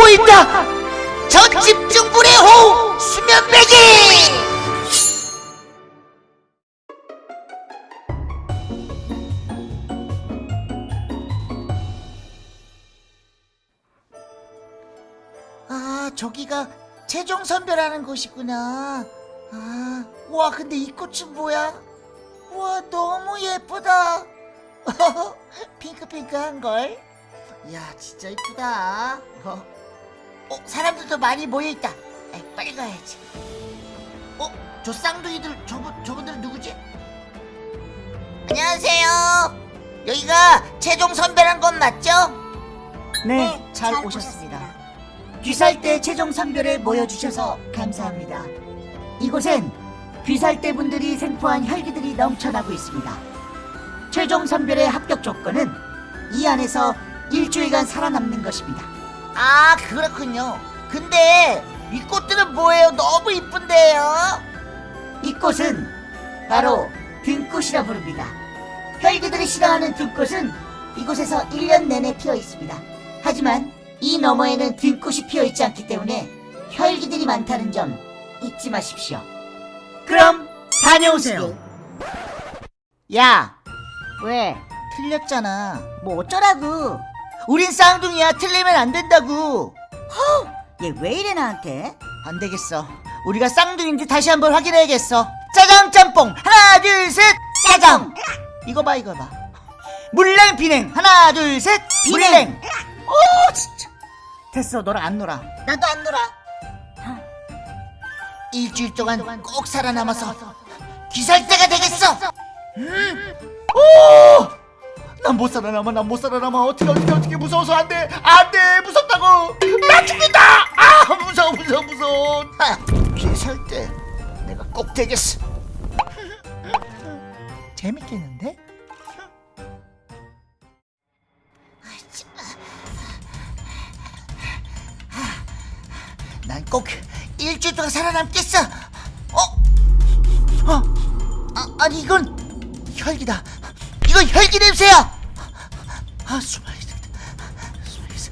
보인다! 저 집중불의 호우! 수면배기! 아, 저기가 최종 선별하는 곳이구나. 아, 와, 근데 이 꽃은 뭐야? 와, 너무 예쁘다. 핑크핑크한 걸. 이야, 진짜 이쁘다. 어, 어, 사람들도 많이 모여 있다. 에이, 빨리 가야지. 어, 저 쌍둥이들, 저분, 저분들은 누구지? 안녕하세요. 여기가 최종 선별한 건 맞죠? 네, 잘 오셨습니다. 귀살대 최종 선별에 모여주셔서 감사합니다. 이곳엔 귀살대 분들이 생포한 혈기들이 넘쳐나고 있습니다. 최종 선별의 합격 조건은 이 안에서 일주일간 살아남는 것입니다. 아, 그렇군요. 근데 이 꽃들은 뭐예요? 너무 이쁜데요. 이 꽃은 바로 등꽃이라 부릅니다. 혈기들이 싫어하는 등꽃은 이곳에서 1년 내내 피어 있습니다. 하지만 이 너머에는 등꽃이 피어 있지 않기 때문에 혈기들이 많다는 점 잊지 마십시오. 그럼 다녀오세요. 야, 왜? 틀렸잖아. 뭐 어쩌라고? 우린 쌍둥이야. 틀리면 안 된다고. 얘왜 이래 나한테? 안 되겠어. 우리가 쌍둥이인지 다시 한번 확인해야겠어. 짜장 짬뽕 하나 둘 셋 짜장. 이거 봐 이거 봐. 물냉 비냉 하나 둘 셋 비냉. 오 진짜. 됐어 너랑 안 놀아. 나도 안 놀아. 일주일 동안 꼭 살아남아서 귀살대가 되겠어. 음. 오. 난 못 살아남아 난 못 살아남아 어떻게 어떻게 어떻게 무서워서 안돼 안돼 무섭다고 나 죽는다 아 무서워 무서워 무서워 아, 귀살대 내가 꼭 되겠어 재밌겠는데? 난 꼭 일주일 동안 살아남겠어. 어? 어? 아, 아니 이건 혈기다. 이건 혈기 냄새야. 아 숨어야겠다. 숨어야겠어.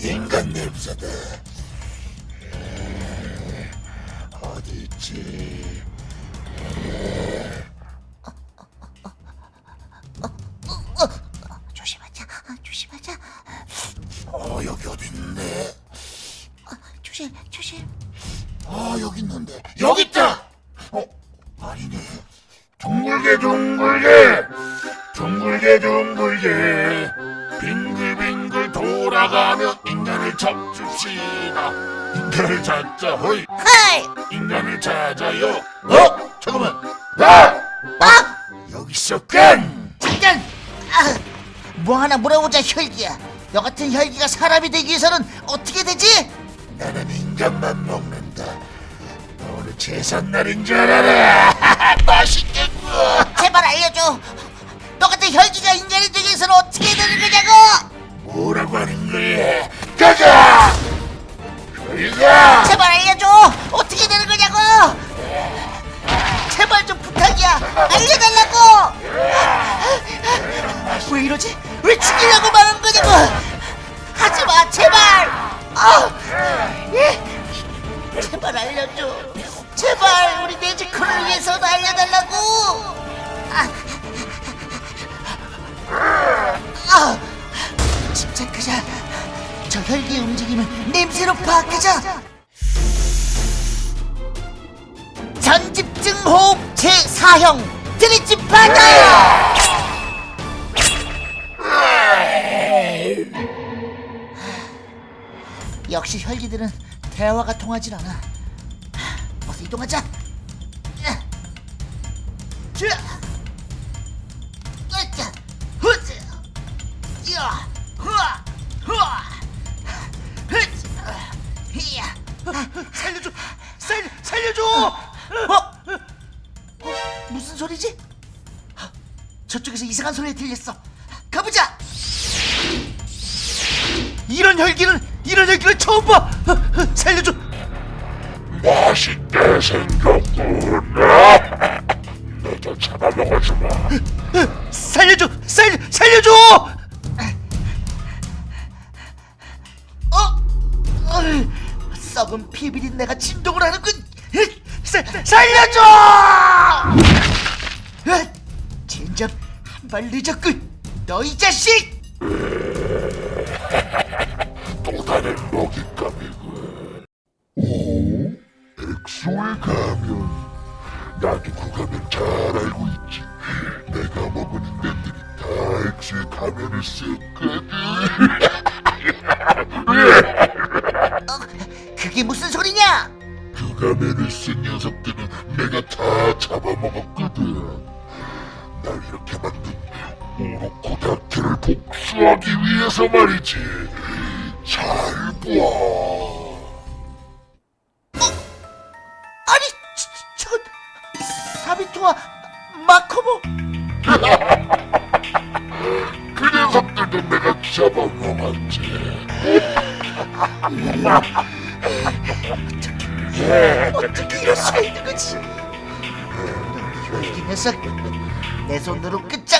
인간 냄새다. 어디 있지? 조심하자. 아, 조심하자. 어 여기 어디 있네? 아, 조심 조심. 아 여기 있는데 인간을 찾자 허이 하이. 인간을 찾아요. 어 잠깐만. 아! 아! 여기 있었건. 잠깐. 아, 뭐 하나 물어보자 혈기야. 너 같은 혈기가 사람이 되기 위해서는 어떻게 되지? 나는 인간만 먹는다. 오늘 제삿날인 줄 알아라. 맛있겠 아, 예. 제발 알려줘. 제발 우리 네즈코를 위해서도 알려달라고. 아, 아, 침착하자. 저 혈기의 움직임을 냄새로 파악하자. 전집증 호흡 제4형 드리집 받아요. 역시 혈기들은 대화가 통하질 않아. 어서 이동하자. 흐아, 흐쌰, 히야. 살려줘, 살, 살려줘. 어? 어? 무슨 소리지? 아, 저쪽에서 이상한 소리가 들렸어. 가보자. 이런 혈기를 이런 혈기를 처음 봐. 어, 어, 살려줘. 맛있게 생겼구나. 너도 잡아먹 하지 마. 살려줘! 살 살려줘! 어? 썩은 피비린 내가 진동을 하는군. 으, 살 살려줘! 으, 진작 한 발 늦었군. 너이 자식! 먹잇감이군. 오? 엑소의 가면. 나도 그 가면 잘 알고 있지. 내가 먹은 인간들이 다 엑소의 가면을 썼거든. 그게 무슨 소리냐? 그 가면을 쓴 녀석들은 내가 다 잡아먹었거든. 날 이렇게 만든 오로코다트를 복수하기 위해서 말이지. 잘 봐. 아니, 저, 저 사비토와 마코모. 그 녀석들도 내가 잡아먹었지. 어떻게 이럴 수가 있는 거지? 이 녀석 내 손으로 끝장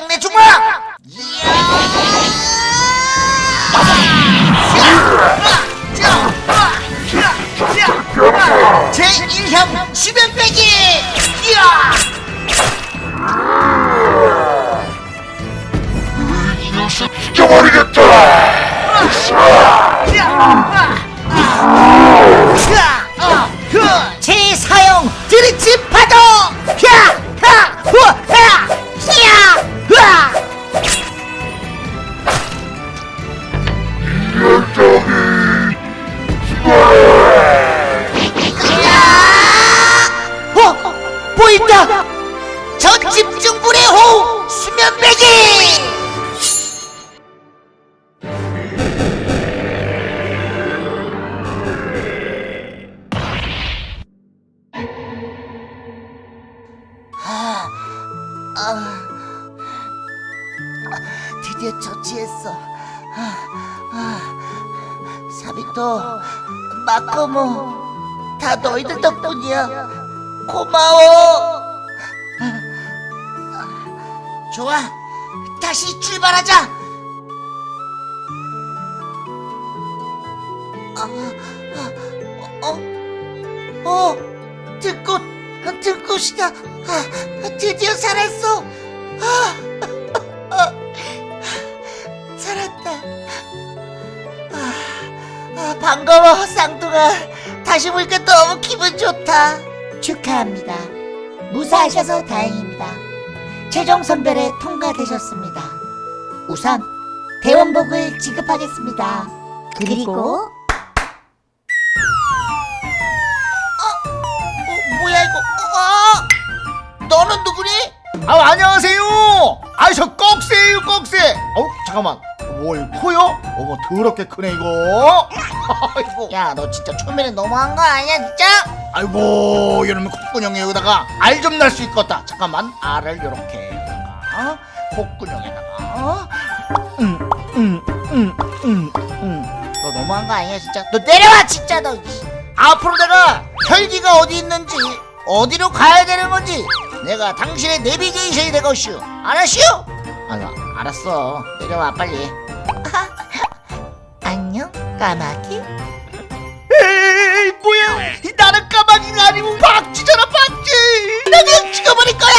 다 너희들 덕분이야. 고마워. 좋아, 다시 출발하자. 아, 아, 어, 어, 들꽃, 들꽃이다. 아, 드디어 살았어. 아, 아, 살았다. 아, 아, 반가워. 다시 보니까 너무 기분 좋다. 축하합니다. 무사하셔서 다행입니다. 최종 선별에 통과되셨습니다. 우선 대원복을 지급하겠습니다. 그리고 어, 뭐야 이거? 어, 너는 누구니? 아 안녕하세요. 아저 꺽쇠예요 꺽쇠. 어 잠깐만. 뭘 코요? 어머 더럽게 크네 이거. 아이고. 야 너 진짜 초면에 너무한 거 아니야 진짜? 아이고 이러면 콧구멍에 여기다가 알 좀 날 수 있겠다. 잠깐만 알을 이렇게 여기다가 콧구멍에다가. 음 음 음 음 음. 너 너무한 거 아니야 진짜? 너 내려와 진짜 너. 앞으로 내가 혈기가 어디 있는지 어디로 가야 되는 건지 내가 당신의 내비게이션이 되겠슈 알았슈? 아, 알았어 내려와 빨리 까마귀. 에이 뭐야? 나는 까마귀가 아니고 박쥐잖아 박쥐! 나 그냥 죽어버릴 거야!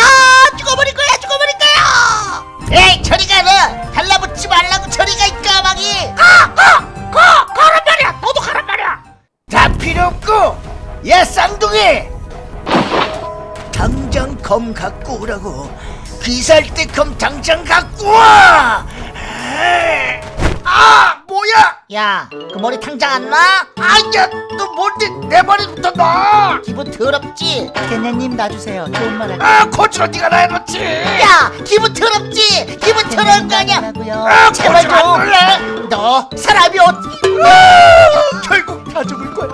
죽어버릴 거야 죽어버릴 거야! 에이 저리가 너! 달라붙지 말라고 저리가 이 까마귀! 가 가 가! 가란 말이야! 너도 가란 말이야! 다 필요 없고 야 쌍둥이! 당장 검 갖고 오라고. 귀살 때 검 당장 갖고 와! 아! 뭐야! 야, 그 머리 당장 안 나? 아야, 너 뭔데 내 머리부터 나! 기분 더럽지? 개네님 놔주세요. 좋은 말 할게요. 아, 고추로 네가 나 해놓지. 야, 기분 더럽지? 기분 더러운 거 아니야? 아, 제발 안 좀! 놀래. 너 사람이 어떻게... 아, 결국 다 죽을 거야.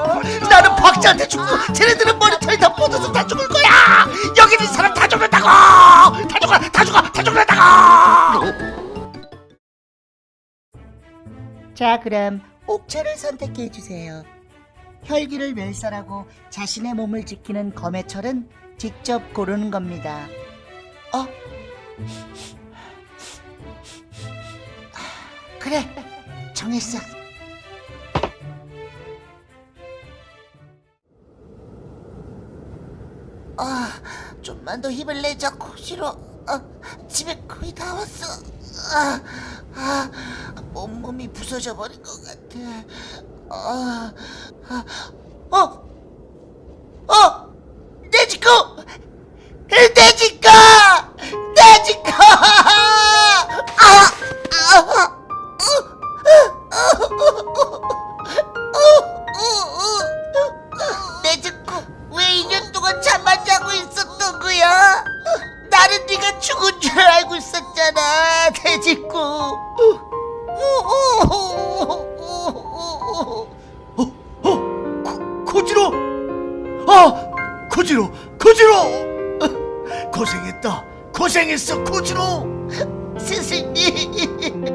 나는 박자한테 죽고 쟤네들은 머리털이 다 뻗어서 다 죽을 거야. 여기 있는 사람 다 죽는다고! 다 죽어, 다 죽어, 다 죽는다고! 자, 그럼 옥체를 선택해 주세요. 혈기를 멸살하고 자신의 몸을 지키는 검의 철은 직접 고르는 겁니다. 어? 그래 정했어 아 좀만 더 힘을 내자 코시로 아, 집에 거의 다 왔어 아, 아 온몸이 부서져 버린 것 같아 아, 아, 어? 어? 내 지코! 내 지코! 고생했다. 고생했어 코지로. 스승님.